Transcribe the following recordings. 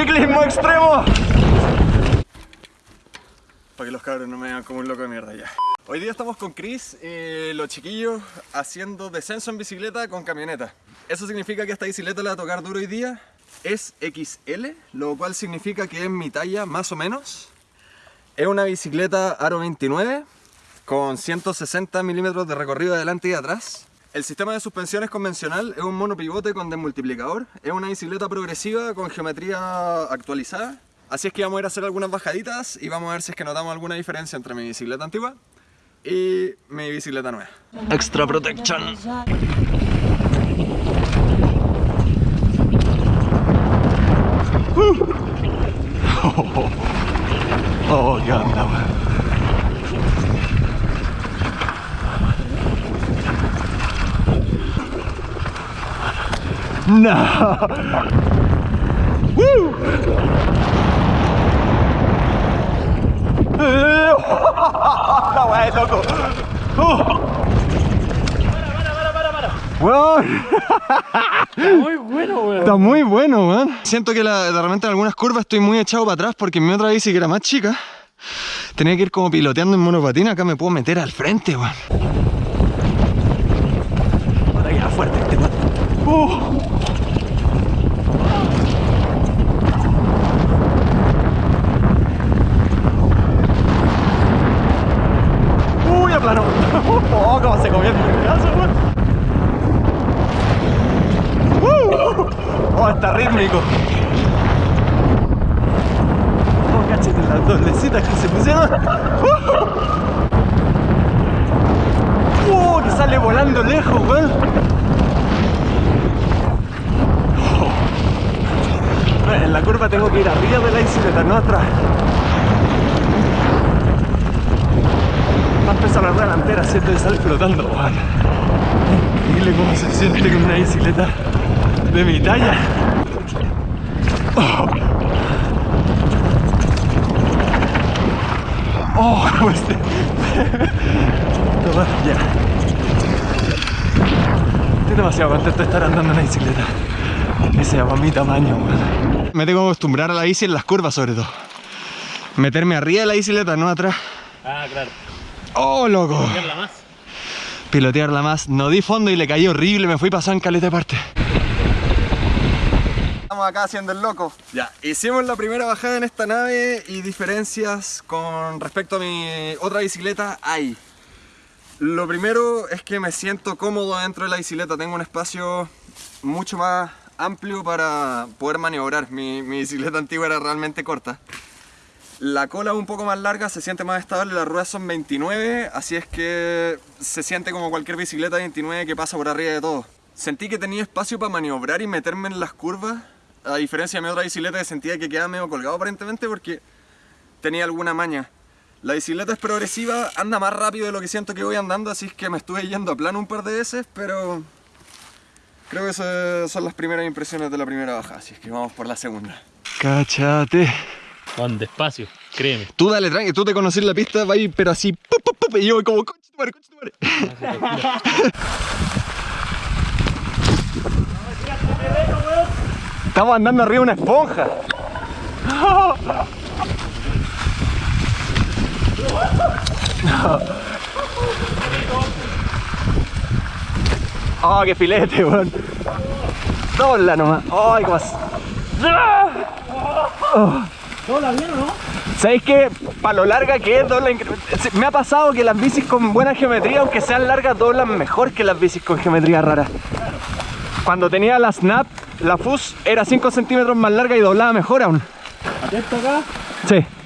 ciclismo extremo. Para que los cabros no me vean como un loco de mierda ya. Hoy día estamos con Chris y los chiquillos haciendo descenso en bicicleta con camioneta. Eso significa que esta bicicleta la va a tocar duro hoy día. Es XL, lo cual significa que es mi talla más o menos. Es una bicicleta Aro 29 con 160 milímetros de recorrido adelante y atrás. El sistema de suspensión es convencional, es un monopivote con desmultiplicador, es una bicicleta progresiva con geometría actualizada. Así es que vamos a ir a hacer algunas bajaditas y vamos a ver si es que notamos alguna diferencia entre mi bicicleta antigua y mi bicicleta nueva. Extra Protection. Oh, oh, qué onda, No. Woo. Weá es loco. Weón. Está muy bueno, weón. Está muy bueno, weón. Siento que la, de repente en algunas curvas estoy muy echado para atrás porque en mi otra bici que era más chica tenía que ir como piloteando en monopatina. Acá me puedo meter al frente, weón. Ahora ya fuerte este weón. Uh. Uy, a plano. Oh, cómo se comió el pedazo, weón. Uh. Oh, está rítmico. Oh, cachete las doblecitas que se pusieron. Uh. Oh, que sale volando lejos, weón. Oh. En la curva tengo que ir arriba de la bicicleta, no atrás. Más pesa la rueda delantera, siento que sale flotando, weón. Increíble cómo se siente con una bicicleta de mi talla. Oh, oh este. Toma, ya. Estoy demasiado contento de estar andando en una bicicleta. Que sea para mi tamaño. Me tengo que acostumbrar a la bici en las curvas, sobre todo. Meterme arriba de la bicicleta, no atrás. Ah, claro. ¡Oh, loco! Mierda más. pilotearla más. No di fondo y le caí horrible, me fui pasado en caleta de parte. Acá haciendo el loco. Ya, hicimos la primera bajada en esta nave y diferencias con respecto a mi otra bicicleta hay. Lo primero es que me siento cómodo dentro de la bicicleta, tengo un espacio mucho más amplio para poder maniobrar. Mi, mi bicicleta antigua era realmente corta. La cola es un poco más larga, se siente más estable, las ruedas son 29, así es que se siente como cualquier bicicleta 29 que pasa por arriba de todo. Sentí que tenía espacio para maniobrar y meterme en las curvas, a diferencia de mi otra bicicleta que sentía que quedaba medio colgado aparentemente porque tenía alguna maña. La bicicleta es progresiva, anda más rápido de lo que siento que voy andando, así es que me estuve yendo a plano un par de veces, pero creo que esas son las primeras impresiones de la primera bajada, así es que vamos por la segunda. Cáchate. Juan, despacio, créeme. Tú dale tranqui, tú te conoces la pista, va a ir pero así, pup, pup, pup, y yo voy como, coche tu madre, coche tu madre. Estamos andando arriba de una esponja. Oh, qué filete, weón. Dobla nomás. Ay, cómo ¿Todo bien o no? ¿Sabéis que para lo larga que es dobla Me ha pasado que las bicis con buena geometría, aunque sean largas, doblan mejor que las bicis con geometría rara. Cuando tenía la Snap, la Fus era 5 centímetros más larga y doblaba mejor aún. Atento acá. Sí.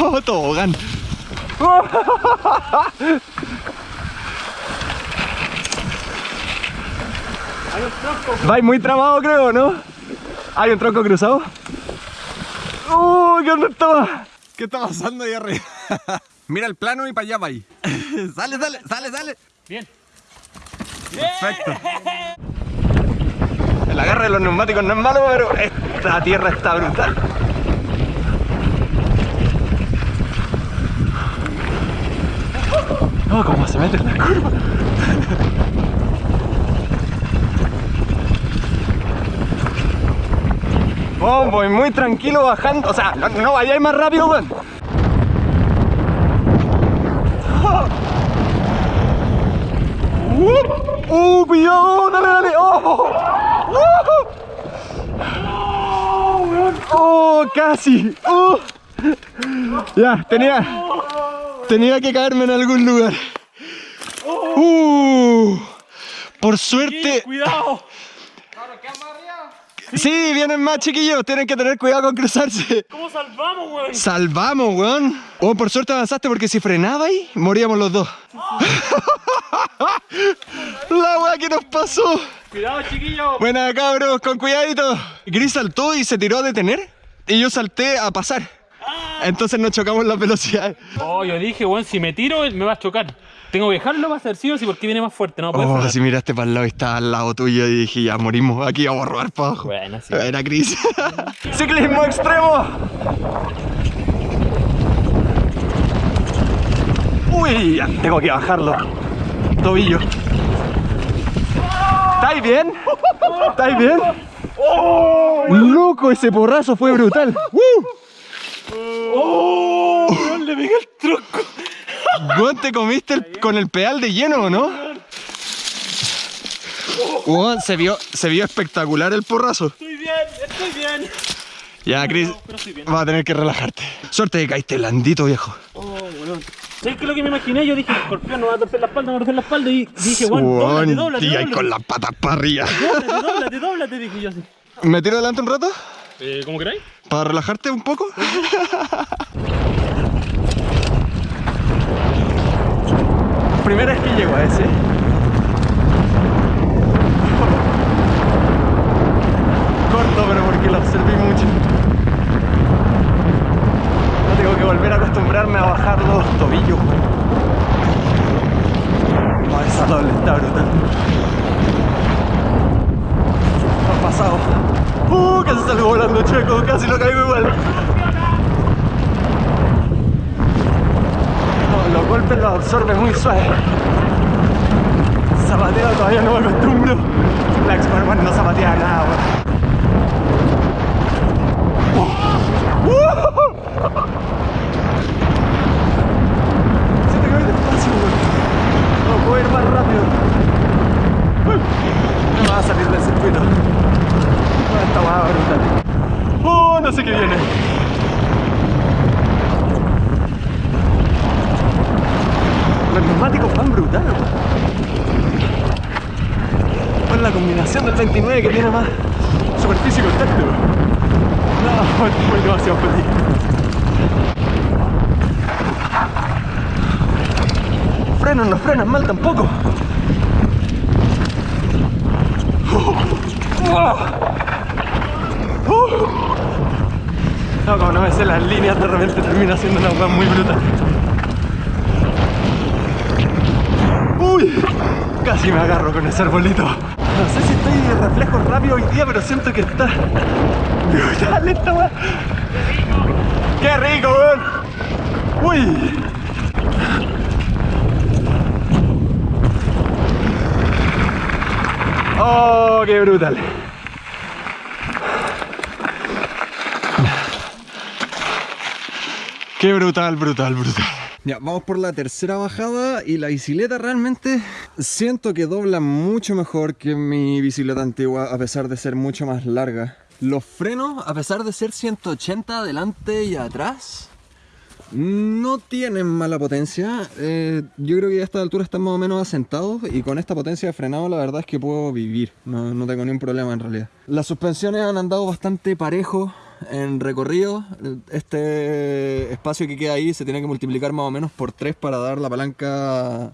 Oh, tobogán. Hay un tronco. Vais muy tramado, creo, ¿no? ¿Hay un tronco cruzado? ¡Uh! ¿Qué onda estaba? ¿Qué está pasando ahí arriba? Mira el plano y para allá va ahí. sale, sale, sale, sale. Bien. Perfecto. El agarre de los neumáticos no es malo, pero esta tierra está brutal. Oh, cómo se mete en la curva. Oh, voy muy tranquilo bajando. O sea, no, no vayáis más rápido, weón. Uh, uh, cuidado, dale, dale. Oh, Uh. oh casi. Uh. Ya, tenía, tenía que caerme en algún lugar. Uh, por suerte. ¡Cuidado! Sí, vienen más chiquillos, tienen que tener cuidado con cruzarse. ¿Cómo salvamos, weón? Salvamos, weón. Oh, por suerte avanzaste porque si frenaba ahí, moríamos los dos. La weá que nos pasó. ¡Cuidado, chiquillo! Buena, cabros, con cuidadito. Gris saltó y se tiró a detener y yo salté a pasar. Entonces nos chocamos las velocidades. Oh, yo dije, weón, si me tiro, me va a chocar. Tengo que dejarlo, va a ser sí o sí, porque viene más fuerte, ¿no? Oh, si miraste para el lado y estaba al lado tuyo y dije, ya morimos, aquí vamos a robar para abajo. Bueno, sí. Era Cris. Ciclismo extremo. Uy, ya tengo que bajarlo. Tobillo. ¿Estáis bien? ¿Estáis bien? Loco, ese porrazo fue brutal. ¡Uh! ¡Oh! weón, le pegué el tronco. Weón, te comiste el- con el pedal de lleno, ¿o no? Weón, se vio, se vio espectacular el porrazo. Estoy bien, estoy bien. Ya, Chris, vas a tener que relajarte. Suerte que caíste blandito, viejo. Oh, weón. ¿Sabes qué es lo que me imaginé? Yo dije, escorpión, no va a torcer la espalda, no va a torcer la espalda. Y dije, weón, dóblate, Weón, dóblate, y ahí con las patas para arriba. Dóblate, dóblate, dóblate, dije yo así. ¿Me tiro adelante un rato? Eh, ¿Cómo queráis? ¿Para relajarte un poco? Primera vez que llego a ese. Corto, pero porque lo observé mucho. Tengo que volver a acostumbrarme a bajar los tobillos. Esa doble está brutal. Ha pasado. Uh, casi salgo volando chueco, casi lo caigo igual. No, los golpes los absorbe muy suave. Zapateo todavía no me acostumbro. La X-One no zapatea nada. Uh. Siento que despacio. No puedo ir más rápido. Me va a salir del circuito. Esta. Oh, no sé qué viene. Los neumáticos van brutal. Con la combinación del 29 que tiene más superficie y contacto. No, estoy demasiado feliz. Frenos no frenan mal tampoco. No, como no me sé las líneas, de repente termina siendo una hueá muy brutal. Uy, casi me agarro con ese arbolito. No sé si estoy de reflejo rápido hoy día, pero siento que está brutal esta weá. ¡Qué rico, weón! ¡Uy! ¡Oh, qué brutal! Qué brutal, brutal, brutal. Ya, vamos por la tercera bajada y la bicicleta realmente siento que dobla mucho mejor que mi bicicleta antigua a pesar de ser mucho más larga. Los frenos, a pesar de ser 180 adelante y atrás, no tienen mala potencia. Eh, yo creo que a esta altura están más o menos asentados y con esta potencia de frenado la verdad es que puedo vivir. No, no tengo ningún problema en realidad. Las suspensiones han andado bastante parejo en recorrido. Este espacio que queda ahí se tiene que multiplicar más o menos por 3 para dar la palanca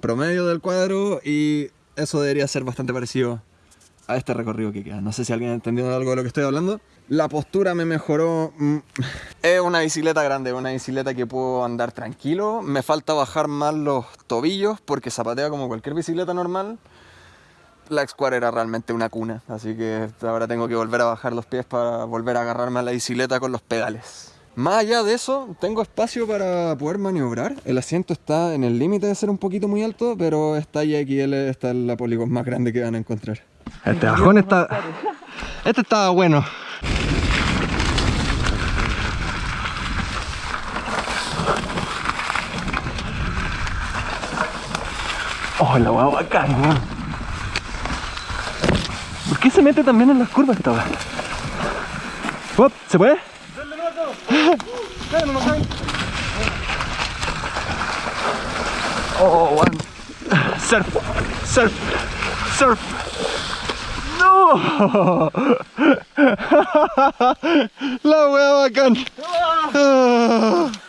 promedio del cuadro y eso debería ser bastante parecido a este recorrido que queda. No sé si alguien ha entendido algo de lo que estoy hablando. La postura me mejoró. mm, Es una bicicleta grande, una bicicleta que puedo andar tranquilo. Me falta bajar más los tobillos porque zapatea como cualquier bicicleta normal la Square era realmente una cuna, así que ahora tengo que volver a bajar los pies para volver a agarrarme a la bicicleta con los pedales. Más allá de eso, tengo espacio para poder maniobrar. El asiento está en el límite de ser un poquito muy alto, pero esta IXL está en la Polygon más grande que van a encontrar. Este bajón está... Este estaba bueno. Oh, la guagua bacán, ¿Por qué se mete también en las curvas esta weá? ¿Se puede? Oh, one. Surf, surf, surf. No. La wea bacán.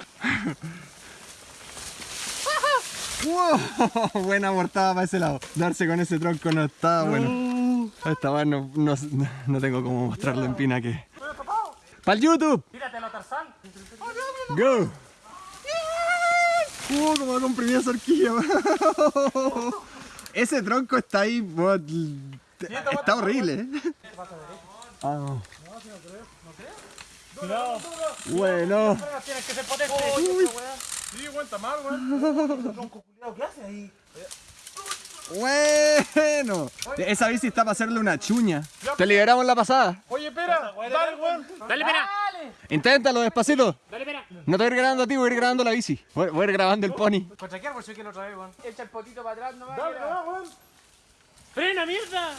Wow, buena portada para ese lado. Darse con ese tronco no está bueno. Esta vez no, no, no tengo cómo mostrarlo en pina que. ¡Para el YouTube! Tíratelo, Tarzán. ¡Go! ¡Uh, como ha comprimido esa horquilla! Ese tronco está ahí, está horrible. ¿eh? Ah, no. Cuidado. Bueno, Tienes que ser potente. Sí, aguanta más, weón. ¿Qué haces ahí? Bueno. Esa bici está para hacerle una chuña. Te liberamos la pasada. Oye, espera, dale, weón. Dale, pena. Inténtalo despacito. Dale, pena. No te voy a ir grabando a ti, voy a ir grabando la bici. Voy, voy a ir grabando el pony. ¿Contra qué árbol soy que lo trae, weón? Echa el potito para atrás nomás. Dale, dale, weón. ¡Frena, mierda!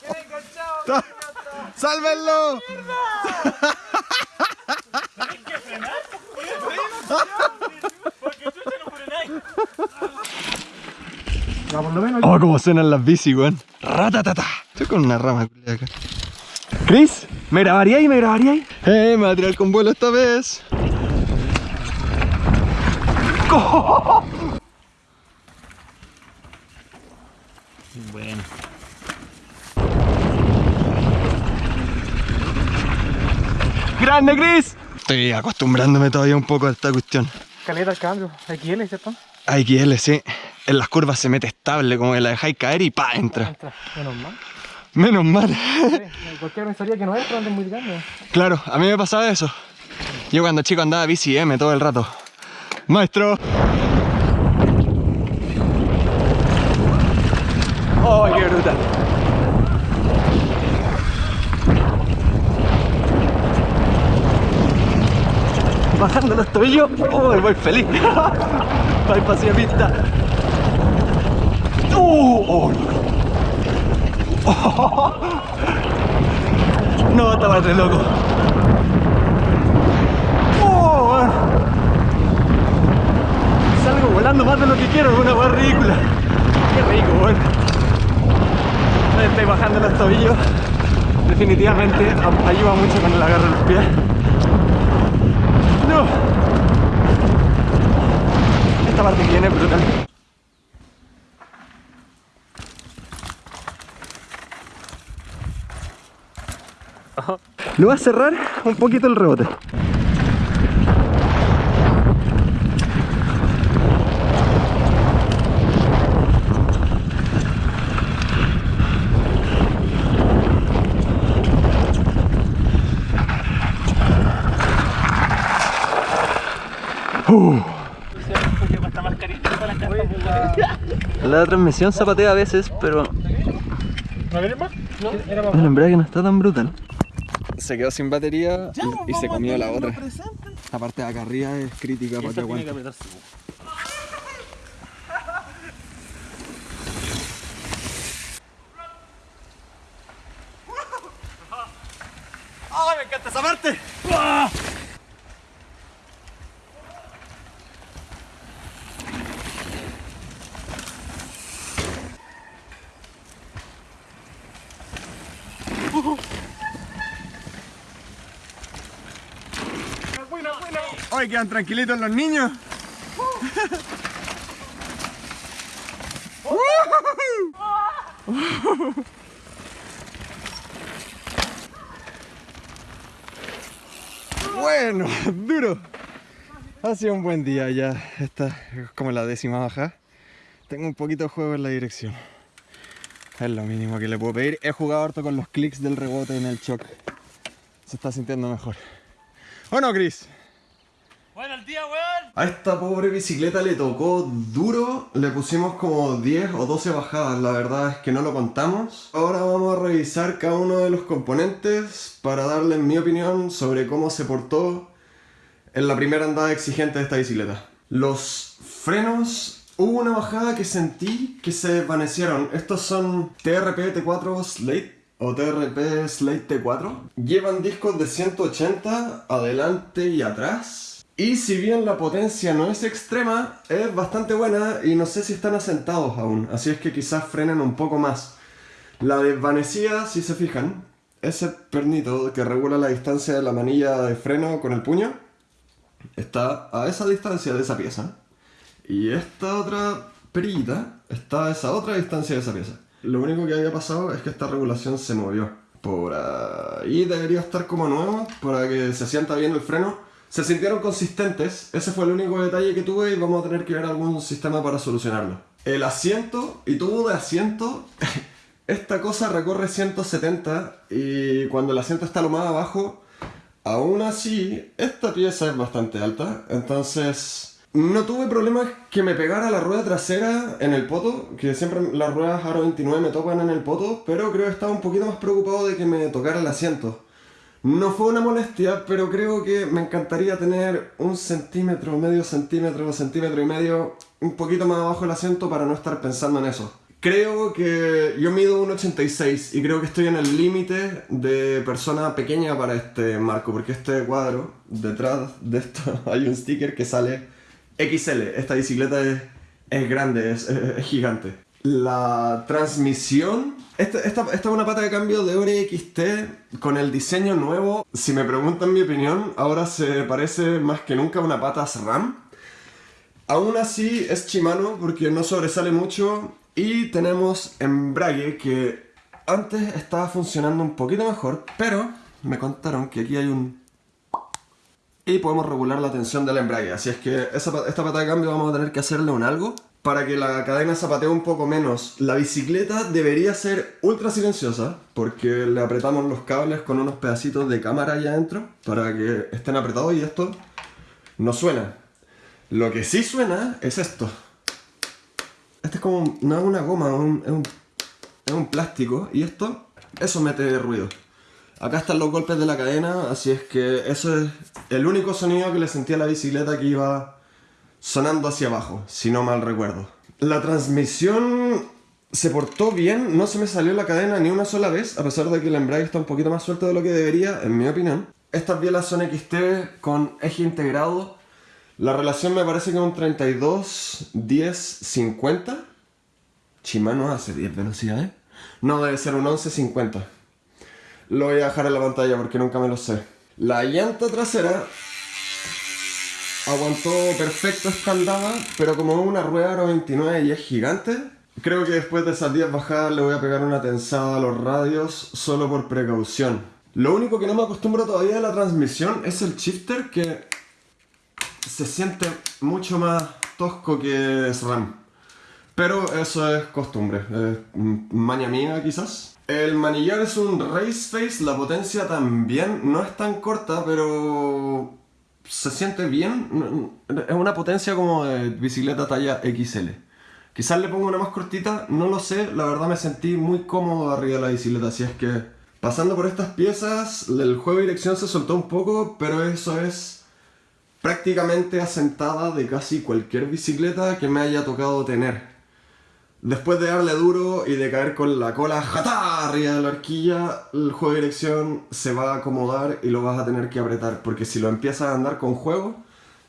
Queda enganchado. ¡Sálvenlo! Porque chucha no. Oh, cómo suenan las bici, weón. Ratatata. Estoy con una rama culiada acá. Chris, ¿me grabaría ahí? ¿Me grabaría ahí? Eh, me va a tirar con vuelo esta vez. Bueno. ¡Grande, Chris! Estoy acostumbrándome todavía un poco a esta cuestión. Caleta el cambio. XL, ¿cierto? Hay irle, sí. En las curvas se mete estable, como que la dejáis caer y pa, entra. Entra. Menos mal. Menos mal. Sí, Cualquiera pensaría que no pero antes muy grande. Claro, a mí me pasaba eso. Yo cuando chico andaba bici M todo el rato. Maestro. ¡Oh, qué brutal! Bajando los tobillos, ¡oh, voy feliz! ¡Voy paseo pista! ¡Uh! ¡Oh, no! No, estaba re loco. ¡Oh! Salgo volando más de lo que quiero, es una weá ridícula. Qué rico, weón. Estoy bajando los tobillos. Definitivamente ayuda mucho con el agarre de los pies. No. Esta parte que viene es brutal. Le voy a cerrar un poquito el rebote. Esta la transmisión zapatea a veces, pero ¿No el embrague no está tan brutal. Se quedó sin batería y, y se comió la otra. La parte de acá arriba es crítica para que aguante. ¡Ay, me encanta esa parte! ¡Ay, quedan tranquilitos los niños! Bueno, duro. Ha sido un buen día ya. Esta es como la décima baja. Tengo un poquito de juego en la dirección. Es lo mínimo que le puedo pedir. He jugado harto con los clics del rebote en el shock. Se está sintiendo mejor. ¿O no, Chris? Bueno, el día, weón. A esta pobre bicicleta le tocó duro, le pusimos como 10 o 12 bajadas, la verdad es que no lo contamos. Ahora vamos a revisar cada uno de los componentes para darles mi opinión sobre cómo se portó en la primera andada exigente de esta bicicleta. Los frenos, hubo una bajada que sentí que se desvanecieron. Estos son TRP T4 Slate o TRP Slate T4. Llevan discos de 180 adelante y atrás. Y si bien la potencia no es extrema, es bastante buena y no sé si están asentados aún. Así es que quizás frenen un poco más. La desvanecida, si se fijan, ese pernito que regula la distancia de la manilla de freno con el puño, está a esa distancia de esa pieza. Y esta otra perillita está a esa otra distancia de esa pieza. Lo único que había pasado es que esta regulación se movió. Por ahí debería estar como nuevo para que se sienta bien el freno. Se sintieron consistentes, ese fue el único detalle que tuve y vamos a tener que ver algún sistema para solucionarlo. El asiento y tubo de asiento, esta cosa recorre 170 y cuando el asiento está lo más abajo, aún así, esta pieza es bastante alta, entonces no tuve problemas que me pegara la rueda trasera en el poto, que siempre las ruedas Aro 29 me tocan en el poto, pero creo que estaba un poquito más preocupado de que me tocara el asiento. No fue una molestia, pero creo que me encantaría tener un centímetro, medio centímetro, centímetro y medio, un poquito más abajo el asiento para no estar pensando en eso. Creo que yo mido 1,86 y creo que estoy en el límite de persona pequeña para este marco, porque este cuadro, detrás de esto hay un sticker que sale XL. Esta bicicleta es, es grande, es, es- es gigante. La transmisión, esta, esta, esta es una pata de cambio de Ore XT con el diseño nuevo. Si me preguntan mi opinión, ahora se parece más que nunca a una pata SRAM. Aún así es Shimano porque no sobresale mucho y tenemos embrague que antes estaba funcionando un poquito mejor, pero me contaron que aquí hay un... Y podemos regular la tensión del embrague, así es que esta pata de cambio vamos a tener que hacerle un algo para que la cadena zapatee un poco menos. La bicicleta debería ser ultra silenciosa porque le apretamos los cables con unos pedacitos de cámara allá adentro para que estén apretados y esto no suena. Lo que sí suena es esto. Este es como, no es una goma, es un, es un, es un plástico y esto, eso mete ruido. Acá están los golpes de la cadena, así es que eso es el único sonido que le sentí a la bicicleta que iba sonando hacia abajo, si no mal recuerdo. La transmisión se portó bien, no se me salió la cadena ni una sola vez, a pesar de que el embrague está un poquito más suelto de lo que debería, en mi opinión. Estas bielas son XT con eje integrado. La relación me parece que es un 32, 10, 50. Shimano hace 10 velocidades. No, debe ser un 11, 50. Lo voy a dejar en la pantalla porque nunca me lo sé. La llanta trasera aguantó perfecto escaldada, pero como es una rueda Aro 29 y es gigante, creo que después de esas 10 bajadas le voy a pegar una tensada a los radios solo por precaución. Lo único que no me acostumbro todavía de la transmisión es el shifter que se siente mucho más tosco que SRAM. Pero eso es costumbre, es maña mía quizás. El manillar es un race face, la potencia también no es tan corta, pero se siente bien. Es una potencia como de bicicleta talla XL. Quizás le pongo una más cortita, no lo sé, la verdad me sentí muy cómodo arriba de la bicicleta, así es que pasando por estas piezas, el juego de dirección se soltó un poco, pero eso es prácticamente asentada de casi cualquier bicicleta que me haya tocado tener. Después de darle duro y de caer con la cola jatá arriba de la horquilla, el juego de dirección se va a acomodar y lo vas a tener que apretar, porque si lo empiezas a andar con juego,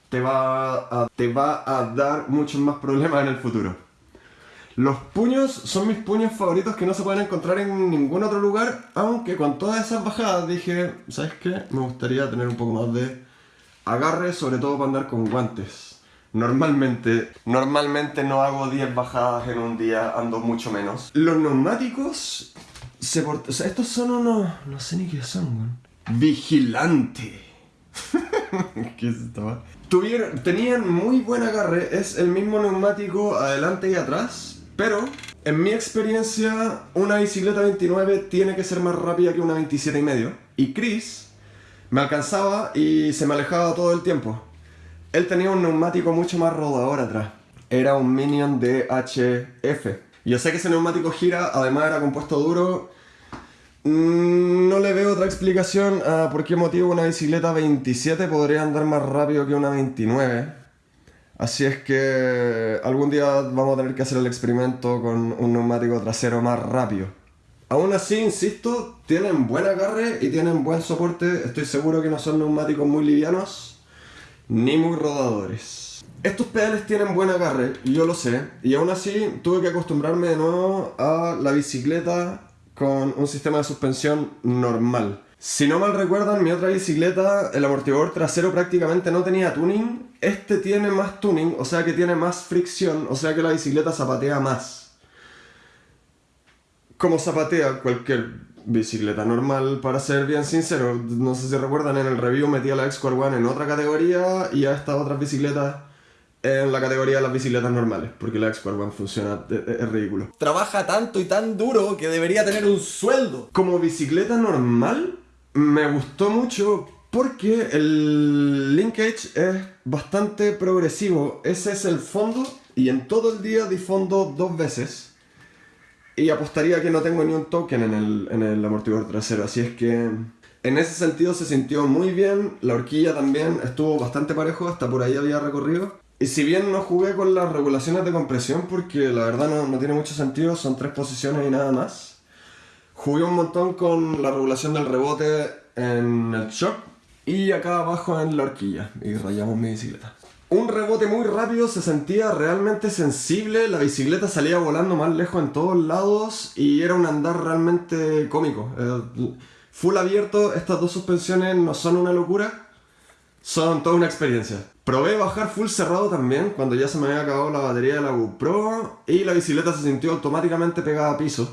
te va a, te va a dar muchos más problemas en el futuro. Los puños son mis puños favoritos que no se pueden encontrar en ningún otro lugar, aunque con todas esas bajadas dije, ¿sabes qué? Me gustaría tener un poco más de agarre, sobre todo para andar con guantes. Normalmente, normalmente no hago 10 bajadas en un día, ando mucho menos. Los neumáticos estos son unos, no sé ni qué son, weón. Vigilante. ¿Qué es esto? va? Tuvieron, tenían muy buen agarre, es el mismo neumático adelante y atrás, pero en mi experiencia una bicicleta 29 tiene que ser más rápida que una 27 y medio. Y Chris me alcanzaba y se me alejaba todo el tiempo. Él tenía un neumático mucho más rodador atrás. Era un Minion DHF. Yo sé que ese neumático gira, además era compuesto duro. Mm, No le veo otra explicación a por qué motivo una bicicleta 27 podría andar más rápido que una 29. Así es que algún día vamos a tener que hacer el experimento con un neumático trasero más rápido. Aún así, insisto, tienen buen agarre y tienen buen soporte. Estoy seguro que no son neumáticos muy livianos ni muy rodadores. Estos pedales tienen buen agarre, yo lo sé, y aún así tuve que acostumbrarme de nuevo a la bicicleta con un sistema de suspensión normal. Si no mal recuerdan, mi otra bicicleta, el amortiguador trasero prácticamente no tenía tuning. Este tiene más tuning, o sea que tiene más fricción, o sea que la bicicleta zapatea más. Como zapatea cualquier bicicleta normal, para ser bien sincero. No sé si recuerdan, en el review metí a la X-Core One en otra categoría y a estas otras bicicletas en la categoría de las bicicletas normales, porque la X-Core One funciona, es, es ridículo. Trabaja tanto y tan duro que debería tener un sueldo. Como bicicleta normal, me gustó mucho porque el linkage es bastante progresivo. Ese es el fondo y en todo el día difondo dos veces. Y apostaría que no tengo ni un token en el, en el amortiguador trasero, así es que en ese sentido se sintió muy bien. La horquilla también estuvo bastante parejo, hasta por ahí había recorrido. Y si bien no jugué con las regulaciones de compresión, porque la verdad no, no tiene mucho sentido, son tres posiciones y nada más. Jugué un montón con la regulación del rebote en el shock y acá abajo en la horquilla y rayamos mi bicicleta. Un rebote muy rápido, se sentía realmente sensible, la bicicleta salía volando más lejos en todos lados y era un andar realmente cómico. Eh, full abierto, estas dos suspensiones no son una locura, son toda una experiencia. Probé bajar full cerrado también cuando ya se me había acabado la batería de la GoPro y la bicicleta se sintió automáticamente pegada a piso.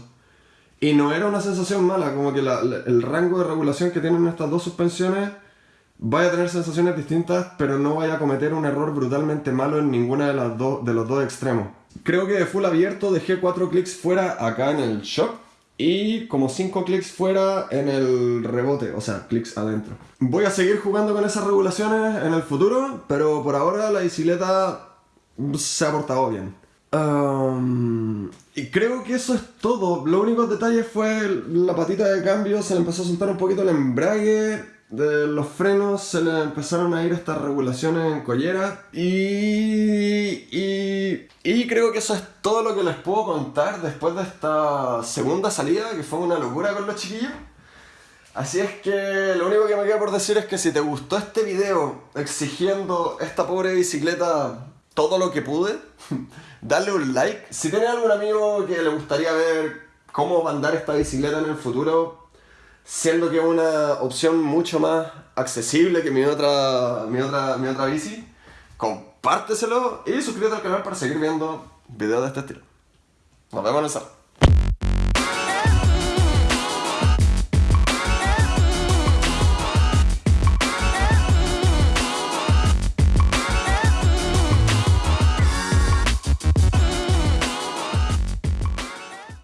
Y no era una sensación mala, como que la- el rango de regulación que tienen estas dos suspensiones vaya a tener sensaciones distintas, pero no vaya a cometer un error brutalmente malo en ninguna de, las dos de los dos extremos. Creo que de full abierto dejé 4 clics fuera acá en el shock y como 5 clics fuera en el rebote, o sea, clics adentro. Voy a seguir jugando con esas regulaciones en el futuro, pero por ahora la bicicleta se ha portado bien. Y creo que eso es todo. Los únicos detalles fue la patita de cambio, se le empezó a soltar un poquito el embrague, de los frenos se le empezaron a ir estas regulaciones en collera y, y, creo que eso es todo lo que les puedo contar después de esta segunda salida que fue una locura con los chiquillos. Así es que lo único que me queda por decir es que si te gustó este video exigiendo esta pobre bicicleta todo lo que pude, dale un like. Si tienes algún amigo que le gustaría ver cómo va a andar esta bicicleta en el futuro, siendo que es una opción mucho más accesible que mi otra, mi otra, mi otra bici, compárteselo y suscríbete al canal para seguir viendo videos de este estilo. Nos vemos en el.